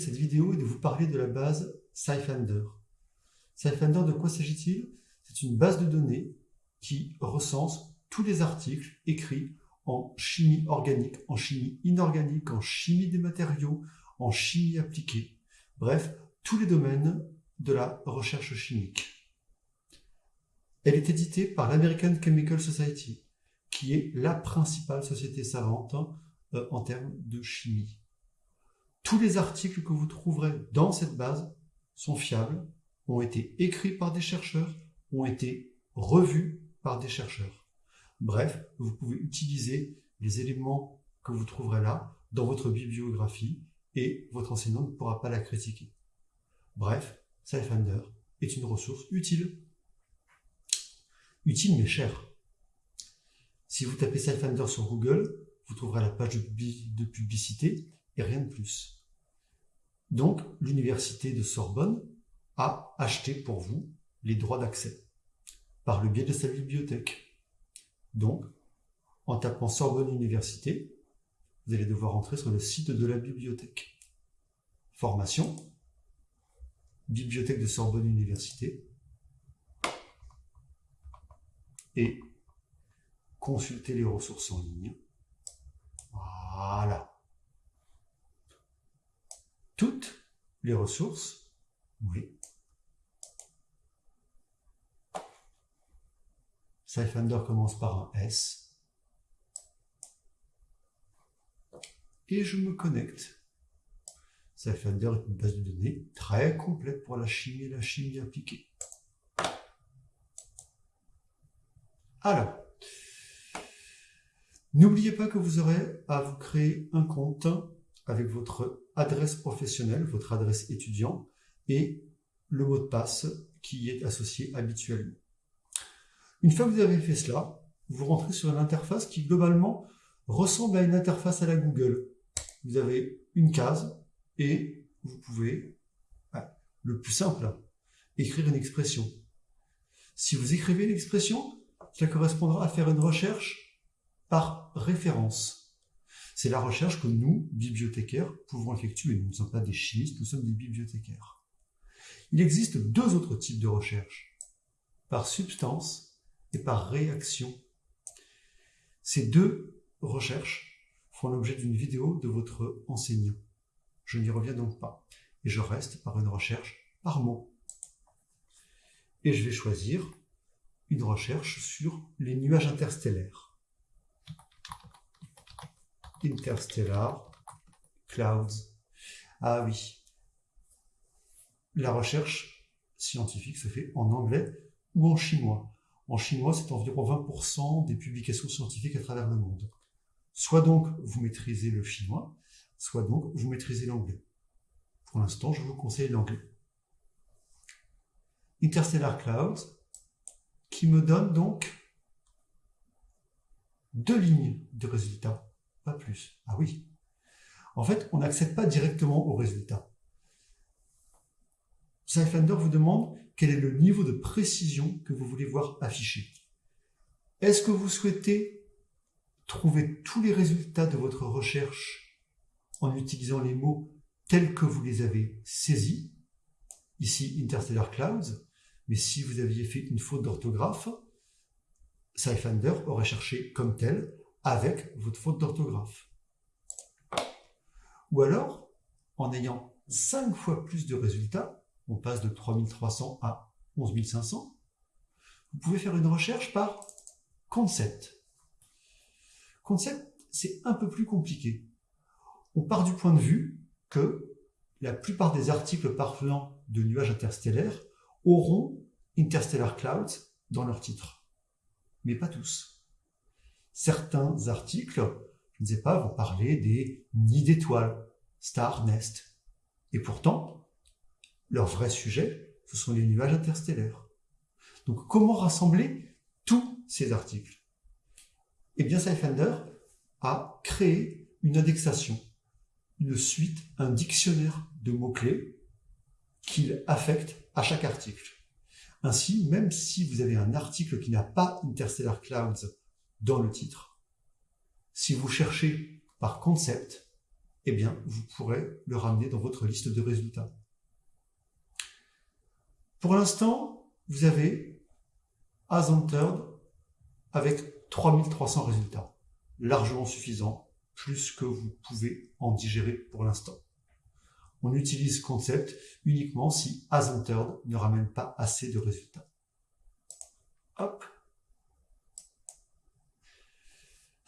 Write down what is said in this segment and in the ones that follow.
cette vidéo est de vous parler de la base SciFinder. SciFinder, de quoi s'agit-il? C'est une base de données qui recense tous les articles écrits en chimie organique, en chimie inorganique, en chimie des matériaux, en chimie appliquée. Bref, tous les domaines de la recherche chimique. Elle est éditée par l'American Chemical Society, qui est la principale société savante euh, en termes de chimie. Tous les articles que vous trouverez dans cette base sont fiables, ont été écrits par des chercheurs, ont été revus par des chercheurs. Bref, vous pouvez utiliser les éléments que vous trouverez là dans votre bibliographie et votre enseignant ne pourra pas la critiquer. Bref, SciFinder est une ressource utile. Utile mais chère. Si vous tapez SciFinder sur Google, vous trouverez la page de publicité et rien de plus. Donc, l'université de Sorbonne a acheté pour vous les droits d'accès par le biais de sa bibliothèque. Donc, en tapant Sorbonne Université, vous allez devoir entrer sur le site de la bibliothèque. Formation, bibliothèque de Sorbonne Université, et consulter les ressources en ligne. Voilà. Toutes les ressources, oui. Scifinder commence par un S. Et je me connecte. Scifinder est une base de données très complète pour la chimie et la chimie appliquée. Alors, n'oubliez pas que vous aurez à vous créer un compte avec votre adresse professionnelle, votre adresse étudiant et le mot de passe qui est associé habituellement. Une fois que vous avez fait cela, vous rentrez sur une interface qui globalement ressemble à une interface à la Google. Vous avez une case et vous pouvez, le plus simple, écrire une expression. Si vous écrivez l'expression, cela correspondra à faire une recherche par référence. C'est la recherche que nous, bibliothécaires, pouvons effectuer. Nous ne sommes pas des chimistes, nous sommes des bibliothécaires. Il existe deux autres types de recherche, par substance et par réaction. Ces deux recherches font l'objet d'une vidéo de votre enseignant. Je n'y reviens donc pas. Et je reste par une recherche par mot. Et je vais choisir une recherche sur les nuages interstellaires. Interstellar Clouds. Ah oui. La recherche scientifique se fait en anglais ou en chinois. En chinois, c'est environ 20% des publications scientifiques à travers le monde. Soit donc vous maîtrisez le chinois, soit donc vous maîtrisez l'anglais. Pour l'instant, je vous conseille l'anglais. Interstellar Clouds, qui me donne donc deux lignes de résultats, plus. Ah oui. En fait, on n'accède pas directement au résultat. SciFinder vous demande quel est le niveau de précision que vous voulez voir affiché. Est-ce que vous souhaitez trouver tous les résultats de votre recherche en utilisant les mots tels que vous les avez saisis, ici Interstellar Clouds, mais si vous aviez fait une faute d'orthographe, SciFinder aurait cherché comme tel avec votre faute d'orthographe. Ou alors, en ayant 5 fois plus de résultats, on passe de 3300 à 11500, vous pouvez faire une recherche par concept. Concept, c'est un peu plus compliqué. On part du point de vue que la plupart des articles parlant de nuages interstellaires auront Interstellar Clouds dans leur titre. Mais pas tous. Certains articles, je ne sais pas, vont parler des nids d'étoiles, star nest. Et pourtant, leur vrai sujet, ce sont les nuages interstellaires. Donc comment rassembler tous ces articles? Eh bien, SciFinder a créé une indexation, une suite, un dictionnaire de mots-clés qu'il affecte à chaque article. Ainsi, même si vous avez un article qui n'a pas Interstellar Clouds dans le titre, si vous cherchez par concept, eh bien, vous pourrez le ramener dans votre liste de résultats. Pour l'instant, vous avez As Entered avec 3300 résultats, largement suffisant, plus que vous pouvez en digérer pour l'instant. On utilise Concept uniquement si As Entered ne ramène pas assez de résultats. Hop.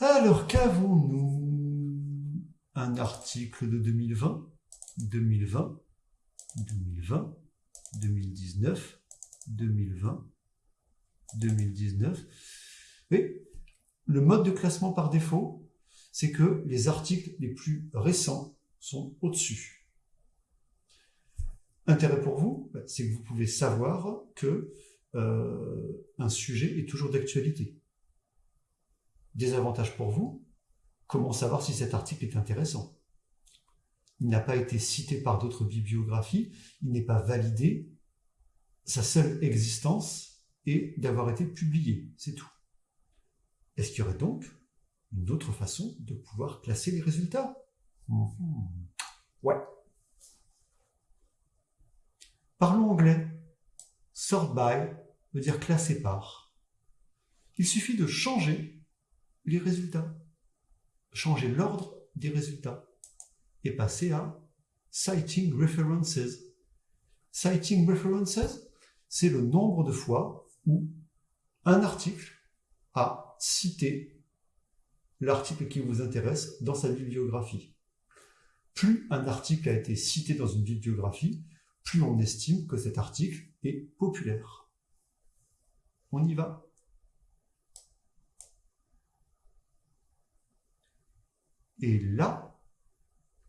Alors, qu'avons-nous? Un article de 2020, 2020, 2020, 2019, 2020, 2019. Oui, le mode de classement par défaut, c'est que les articles les plus récents sont au-dessus. Intérêt pour vous, c'est que vous pouvez savoir que euh, un sujet est toujours d'actualité. Désavantage pour vous, comment savoir si cet article est intéressant? Il n'a pas été cité par d'autres bibliographies, il n'est pas validé, sa seule existence est d'avoir été publié, c'est tout. Est-ce qu'il y aurait donc une autre façon de pouvoir classer les résultats? Ouais. Parlons anglais. Sort by veut dire classer par. Il suffit de changer les résultats, changer l'ordre des résultats et passer à Citing References. Citing References, c'est le nombre de fois où un article a cité l'article qui vous intéresse dans sa bibliographie. Plus un article a été cité dans une bibliographie, plus on estime que cet article est populaire. On y va. Et là,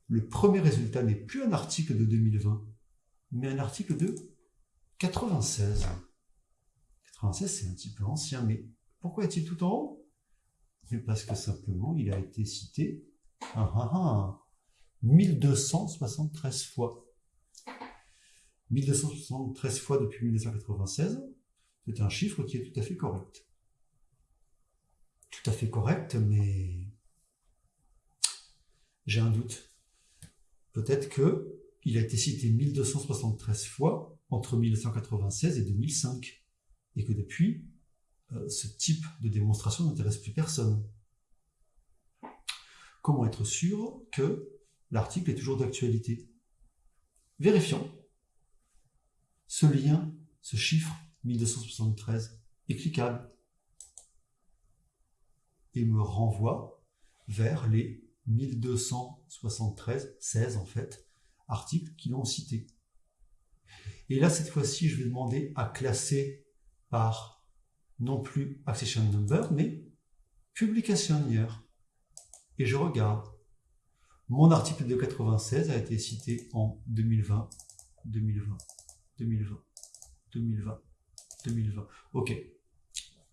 le premier résultat n'est plus un article de 2020, mais un article de 96. 96, c'est un petit peu ancien, mais pourquoi est-il tout en haut? Mais parce que simplement, il a été cité 1273 fois. 1273 fois depuis 1996, c'est un chiffre qui est tout à fait correct. Tout à fait correct, mais j'ai un doute. Peut-être que il a été cité 1273 fois entre 1996 et 2005, et que depuis, euh, ce type de démonstration n'intéresse plus personne. Comment être sûr que l'article est toujours d'actualité? Vérifions. Ce lien, ce chiffre 1273 est cliquable et me renvoie vers les 1273, 16 en fait, articles qui l'ont cité. Et là, cette fois-ci, je vais demander à classer par non plus accession number, mais publication year. Et je regarde. Mon article de 96 a été cité en 2020, 2020, 2020, 2020, 2020. Ok.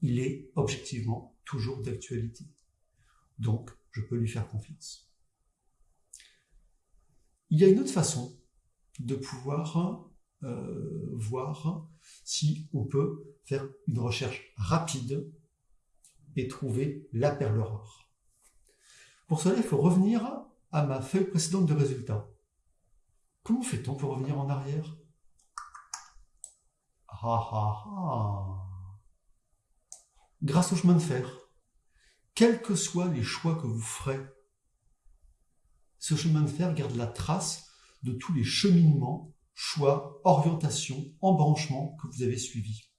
Il est objectivement toujours d'actualité. Donc, je peux lui faire confiance. Il y a une autre façon de pouvoir euh, voir si on peut faire une recherche rapide et trouver la perle rare. Pour cela, il faut revenir à ma feuille précédente de résultats. Comment fait-on pour revenir en arrière? Ah, ah, ah. Grâce au chemin de fer quels que soient les choix que vous ferez, ce chemin de fer garde la trace de tous les cheminements, choix, orientations, embranchements que vous avez suivis.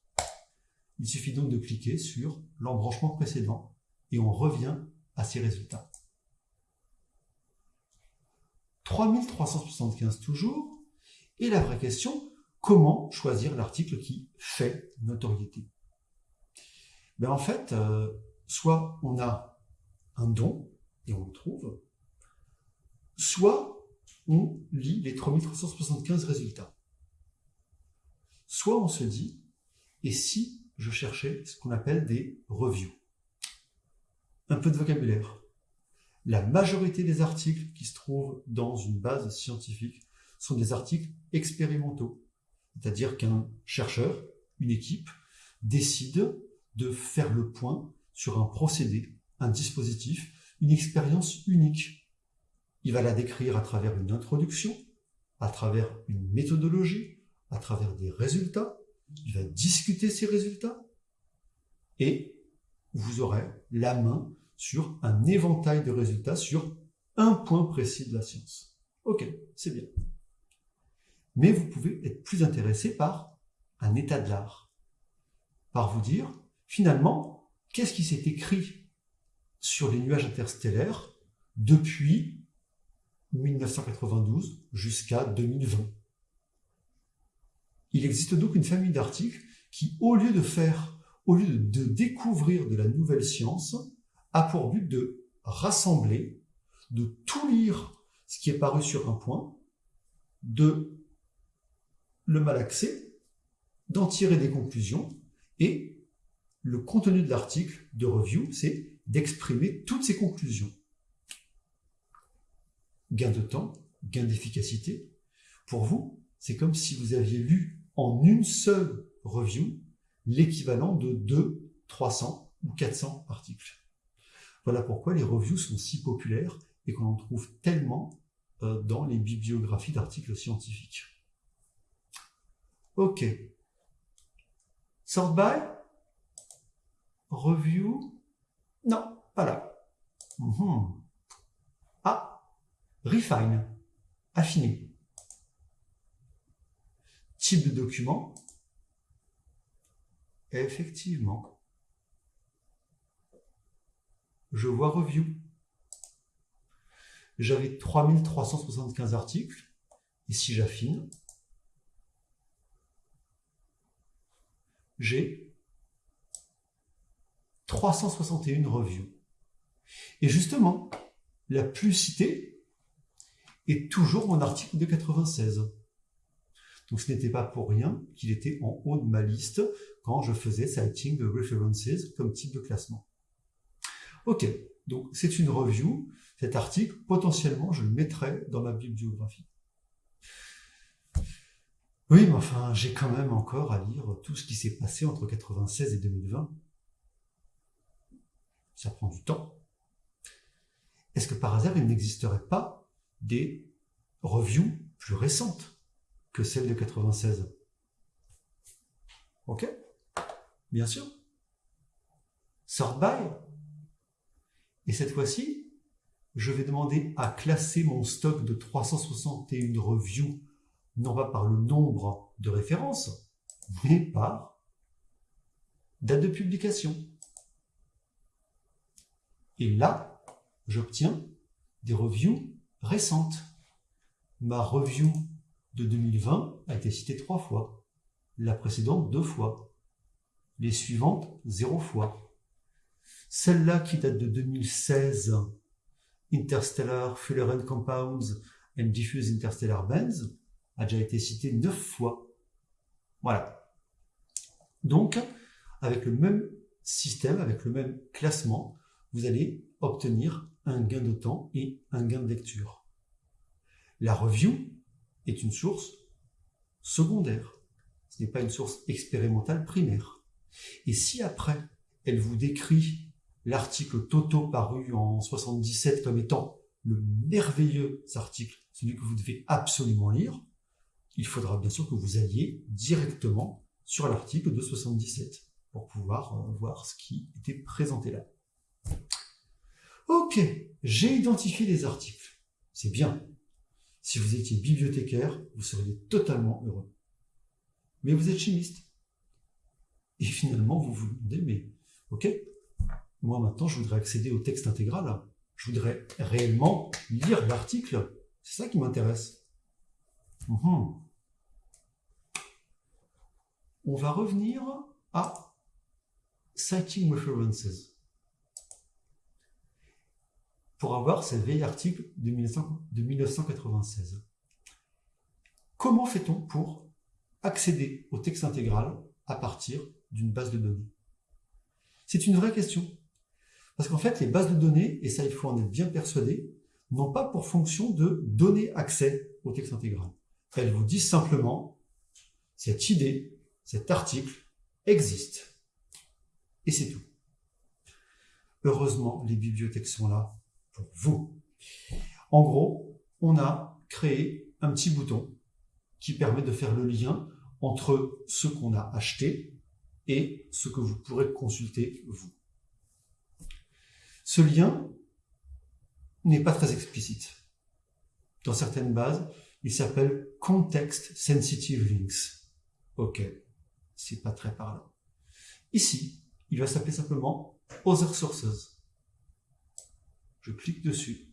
Il suffit donc de cliquer sur l'embranchement précédent et on revient à ces résultats. 3375 toujours. Et la vraie question, comment choisir l'article qui fait notoriété? Ben En fait, euh, soit on a un don et on le trouve, soit on lit les 3375 résultats. Soit on se dit, et si je cherchais ce qu'on appelle des reviews? Un peu de vocabulaire. La majorité des articles qui se trouvent dans une base scientifique sont des articles expérimentaux. C'est-à-dire qu'un chercheur, une équipe, décide de faire le point sur un procédé, un dispositif, une expérience unique. il va la décrire à travers une introduction, à travers une méthodologie, à travers des résultats, il va discuter ces résultats, et vous aurez la main sur un éventail de résultats sur un point précis de la science. Ok, c'est bien. Mais vous pouvez être plus intéressé par un état de l'art, par vous dire, finalement, qu'est-ce qui s'est écrit sur les nuages interstellaires depuis 1992 jusqu'à 2020. Il existe donc une famille d'articles qui, au lieu de faire, au lieu de découvrir de la nouvelle science, a pour but de rassembler, de tout lire ce qui est paru sur un point, de le malaxer, d'en tirer des conclusions, et le contenu de l'article de review, c'est d'exprimer toutes ces conclusions. Gain de temps, gain d'efficacité. Pour vous, c'est comme si vous aviez lu en une seule review l'équivalent de 2, 300 ou 400 articles. Voilà pourquoi les reviews sont si populaires et qu'on en trouve tellement euh, dans les bibliographies d'articles scientifiques. Ok. Sort by Review? Non, pas là. Mhm. Ah, refine, affiner. Type de document? Effectivement. Je vois review. J'avais 3375 articles. Et si j'affine, j'ai 361 reviews. Et justement, la plus citée est toujours mon article de 96. Donc ce n'était pas pour rien qu'il était en haut de ma liste quand je faisais Citing References comme type de classement. Ok, donc c'est une review. Cet article, potentiellement, je le mettrai dans ma bibliographie. Oui, mais enfin, j'ai quand même encore à lire tout ce qui s'est passé entre 96 et 2020. Ça prend du temps. Est-ce que par hasard, il n'existerait pas des reviews plus récentes que celles de 96 Ok Bien sûr. Sort by. Et cette fois-ci, je vais demander à classer mon stock de 361 reviews non pas par le nombre de références, mais par date de publication. Et là, j'obtiens des reviews récentes. Ma review de 2020 a été citée trois fois, la précédente deux fois, les suivantes zéro fois. Celle-là qui date de 2016, Interstellar Fullerene Compounds and Diffuse Interstellar Bands, a déjà été cité neuf fois. Voilà. Donc, avec le même système, avec le même classement, vous allez obtenir un gain de temps et un gain de lecture. La review est une source secondaire. Ce n'est pas une source expérimentale primaire. Et si après, elle vous décrit l'article Toto paru en 77 comme étant le merveilleux article, celui que vous devez absolument lire, il faudra bien sûr que vous alliez directement sur l'article de 77 pour pouvoir euh, voir ce qui était présenté là. Ok, j'ai identifié les articles. C'est bien. Si vous étiez bibliothécaire, vous seriez totalement heureux. Mais vous êtes chimiste. Et finalement, vous vous demandez, mais ok, moi maintenant, je voudrais accéder au texte intégral. Je voudrais réellement lire l'article. C'est ça qui m'intéresse. Mhm. On va revenir à Citing References pour avoir ce vieil article de, 1996. Comment fait-on pour accéder au texte intégral à partir d'une base de données? C'est une vraie question. Parce qu'en fait, les bases de données, et ça il faut en être bien persuadé, n'ont pas pour fonction de donner accès au texte intégral. Elle vous dit simplement, cette idée, cet article existe. Et c'est tout. Heureusement, les bibliothèques sont là pour vous. En gros, on a créé un petit bouton qui permet de faire le lien entre ce qu'on a acheté et ce que vous pourrez consulter vous. Ce lien n'est pas très explicite. Dans certaines bases, il s'appelle Context Sensitive Links. Ok, c'est pas très parlant. Ici, il va s'appeler simplement Other Sources. Je clique dessus.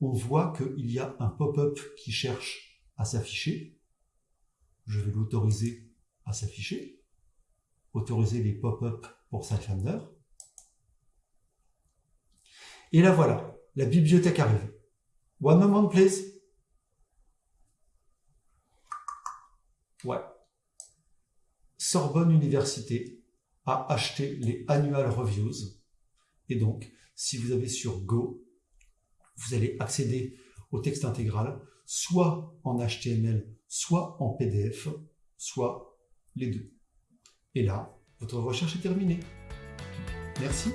On voit qu'il y a un pop-up qui cherche à s'afficher. Je vais l'autoriser à s'afficher. Autoriser les pop-up pour Sidefinder. Et là voilà, la bibliothèque arrive. One moment please. Ouais. Sorbonne Université a acheté les Annual Reviews. Et donc, si vous avez sur Go, vous allez accéder au texte intégral, soit en HTML, soit en PDF, soit les deux. Et là, votre recherche est terminée. Merci.